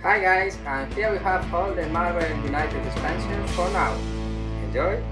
Hi guys, and here we have all the Marvel United expansions for now. Enjoy!